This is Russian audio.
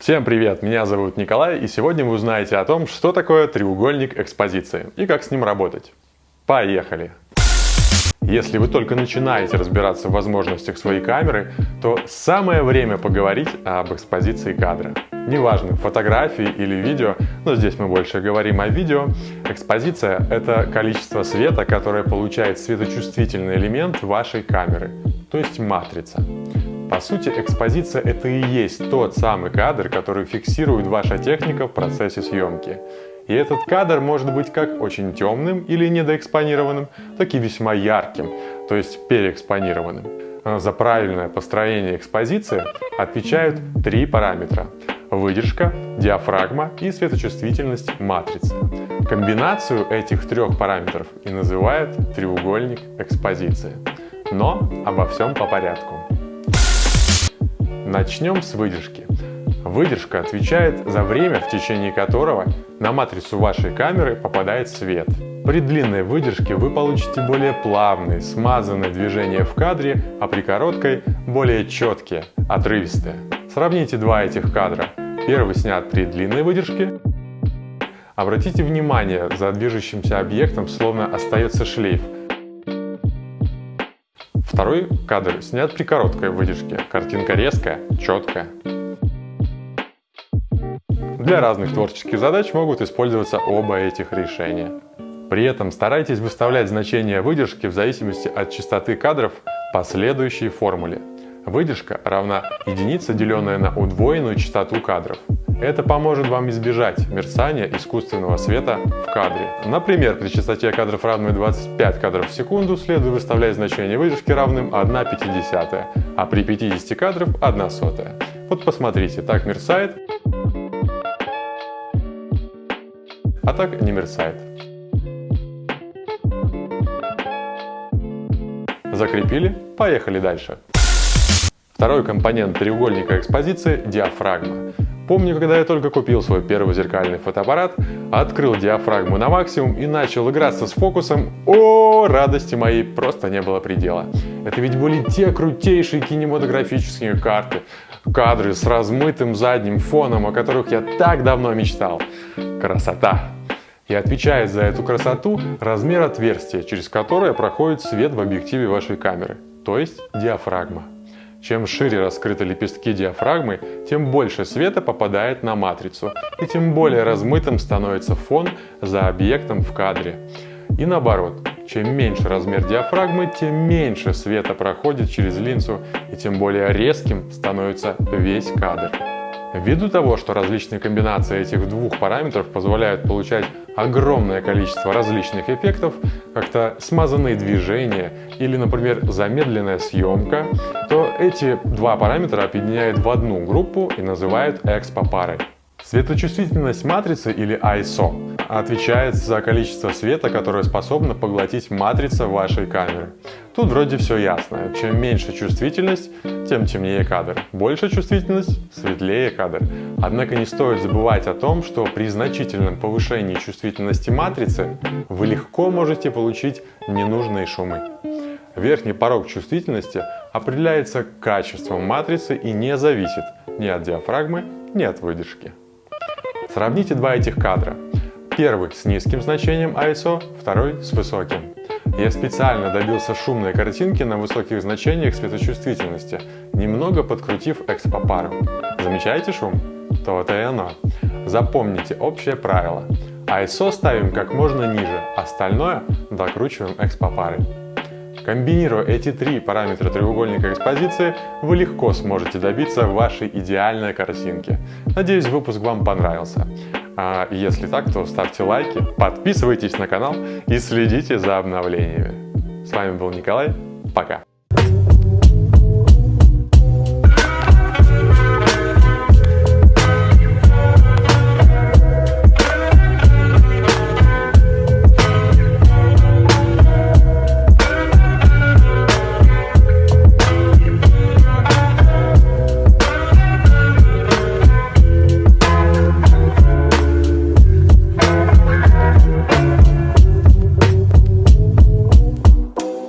Всем привет, меня зовут Николай, и сегодня вы узнаете о том, что такое треугольник экспозиции и как с ним работать. Поехали! Если вы только начинаете разбираться в возможностях своей камеры, то самое время поговорить об экспозиции кадра. Неважно, фотографии или видео, но здесь мы больше говорим о видео. Экспозиция — это количество света, которое получает светочувствительный элемент вашей камеры, то есть матрица. По сути, экспозиция — это и есть тот самый кадр, который фиксирует ваша техника в процессе съемки. И этот кадр может быть как очень темным или недоэкспонированным, так и весьма ярким, то есть переэкспонированным. За правильное построение экспозиции отвечают три параметра – выдержка, диафрагма и светочувствительность матрицы. Комбинацию этих трех параметров и называют треугольник экспозиции. Но обо всем по порядку. Начнем с выдержки. Выдержка отвечает за время, в течение которого на матрицу вашей камеры попадает свет. При длинной выдержке вы получите более плавные, смазанные движения в кадре, а при короткой – более четкие, отрывистые. Сравните два этих кадра. Первый снят при длинной выдержке. Обратите внимание, за движущимся объектом словно остается шлейф – Второй кадр снят при короткой выдержке. Картинка резкая, четкая. Для разных творческих задач могут использоваться оба этих решения. При этом старайтесь выставлять значение выдержки в зависимости от частоты кадров по следующей формуле. Выдержка равна единица, деленная на удвоенную частоту кадров. Это поможет вам избежать мерцания искусственного света в кадре. Например, при частоте кадров равной 25 кадров в секунду следует выставлять значение выдержки равным 1,50, а при 50 кадров 1 сотая. Вот посмотрите, так мерцает, а так не мерцает. Закрепили, поехали дальше. Второй компонент треугольника экспозиции – диафрагма. Помню, когда я только купил свой первый зеркальный фотоаппарат, открыл диафрагму на максимум и начал играться с фокусом, о, радости моей просто не было предела. Это ведь были те крутейшие кинематографические карты, кадры с размытым задним фоном, о которых я так давно мечтал. Красота! И отвечает за эту красоту размер отверстия, через которое проходит свет в объективе вашей камеры, то есть диафрагма. Чем шире раскрыты лепестки диафрагмы, тем больше света попадает на матрицу, и тем более размытым становится фон за объектом в кадре. И наоборот, чем меньше размер диафрагмы, тем меньше света проходит через линзу, и тем более резким становится весь кадр. Ввиду того, что различные комбинации этих двух параметров позволяют получать огромное количество различных эффектов, как-то смазанные движения или, например, замедленная съемка, то эти два параметра объединяют в одну группу и называют экспо-парой. Светочувствительность матрицы или ISO отвечает за количество света, которое способна поглотить матрица вашей камеры. Тут вроде все ясно. Чем меньше чувствительность, тем темнее кадр. Больше чувствительность, светлее кадр. Однако не стоит забывать о том, что при значительном повышении чувствительности матрицы вы легко можете получить ненужные шумы. Верхний порог чувствительности определяется качеством матрицы и не зависит ни от диафрагмы, ни от выдержки. Сравните два этих кадра. Первый с низким значением ISO, второй с высоким. Я специально добился шумной картинки на высоких значениях светочувствительности, немного подкрутив экспопару. Замечаете шум? То-то и оно. Запомните общее правило. ISO ставим как можно ниже, остальное докручиваем экспопарой. Комбинируя эти три параметра треугольника экспозиции, вы легко сможете добиться вашей идеальной картинки. Надеюсь, выпуск вам понравился. А если так, то ставьте лайки, подписывайтесь на канал и следите за обновлениями. С вами был Николай, пока!